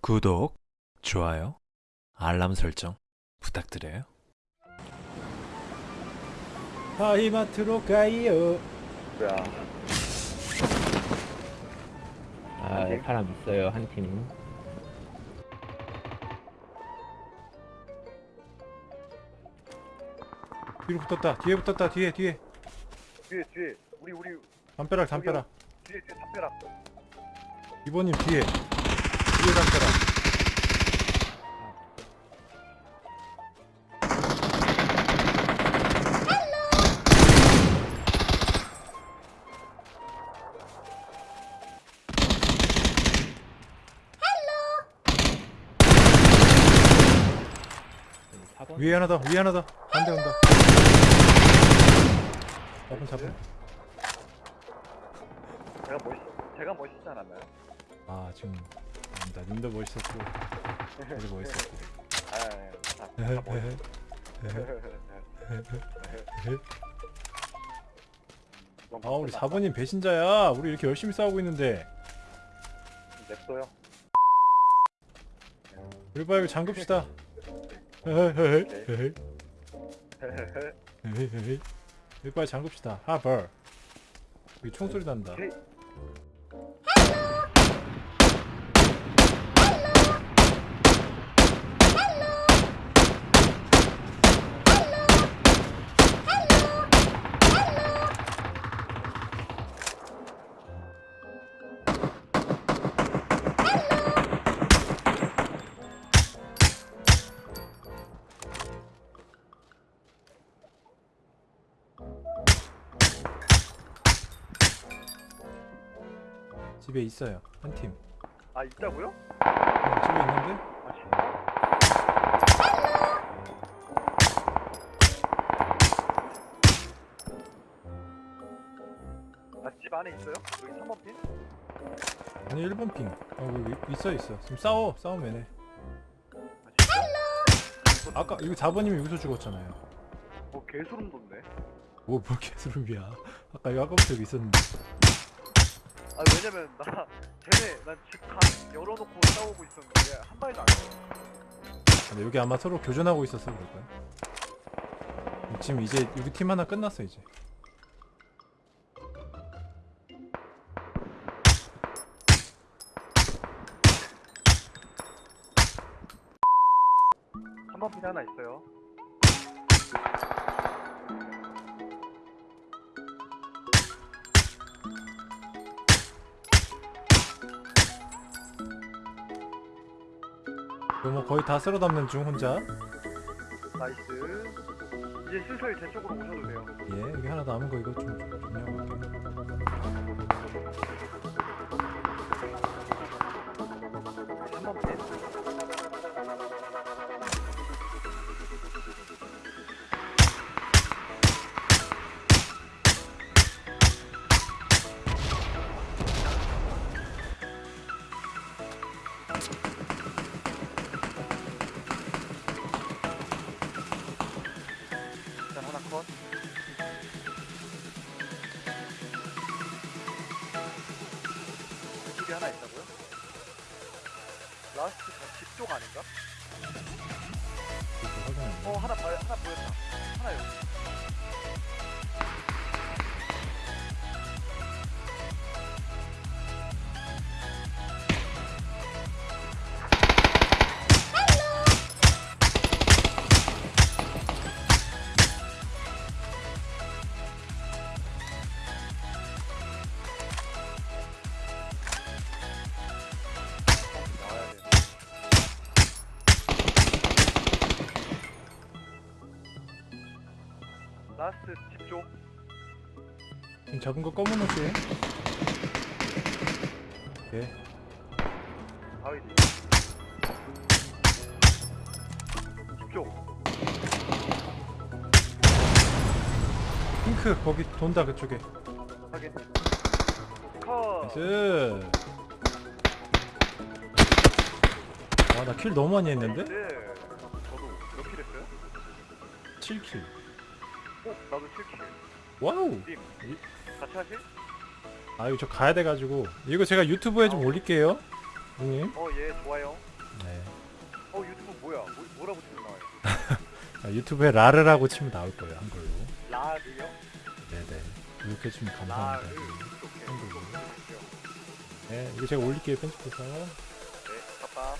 구독, 좋아요, 알람 설정 부탁드려요. 하이마트로 가요. 뭐야 아, 네. 사람 있어요, 한 팀. 뒤로 붙었다. 뒤에 붙었다. 뒤에 뒤에. 뒤에 뒤에 우리 우리 담벼락 담벼락. 뒤에 뒤에 담벼락 이번님 뒤에. 뒤에. 사번 위에 하나 더. 위에 하나 더. 반대 온다. 잡은 잡은. 제가 멋있 제가 멋있지 않았나요? 아 지금 아닙니다. 님도 멋있었고. 저도 멋있었고. 아, 아, 다. 아 우리 4번님 배신자야. 우리 이렇게 열심히 싸우고 있는데. 냅둬요. 우리 봐 이거 잠급시다. 이거 빨리 잠급시다. 하벌. 여기 총소리 난다. 집에 있어요. 한 팀. 아 있다고요? 어, 집에 있는데? 아 진짜? 아집 안에 있어요? 여기 3번 핀? 아니 1번 핑. 어 여기 있어 있어. 지금 싸워. 싸우면 해. 아 진짜? 아까 이거 4번님이 여기서 죽었잖아요. 뭐 개소름 돋네. 뭐, 뭐 개수름이야. 아까 이거 아까부터 여기 있었는데. 아 왜냐면 나 쟤네 난집간 열어놓고 싸우고 있었는데 한 발도 안 했어. 근데 여기 아마 서로 교전하고 있어서 그럴 거야. 지금 이제 우리 팀 하나 끝났어 이제. 한번핀 하나 있어요. 이거 뭐 거의 다 쓸어 담는 중 혼자. nice. 이제 슬슬 제 쪽으로 오셔도 돼요. 예, 여기 하나 남은 거 이거 좀 정리 이쪽에 하나 있다고요? 라스트 집쪽 아닌가? 어 하나 봐 하나 보였다. 하나 여기. last 집쪽. 지금 잡은 거 검은 옷이에요? 예. 바위 뒤. 집쪽. 핑크 거기 돈다 그쪽에. 확인. 컷. nice. 와나 kill 너무 많이 했는데? 네. 저도 몇 kill 했어요? 7 kill. 어? 나도 7 kill. wow. 님. 같이 하실? 아 이거 저 가야 돼가지고 이거 제가 유튜브에 좀 올릴게요. 형님? 어, 예, 좋아요. 네. 어, 유튜브 뭐야? 뭐, 뭐라고 치면 나와요? 아, 유튜브에 라르라고 치면 나올 거예요 한글로. 라르요? 네네. 구독해주면 라르. 감사합니다. 한글로. 네, 이거 제가 올릴게요 편집해서. 네, 아빠.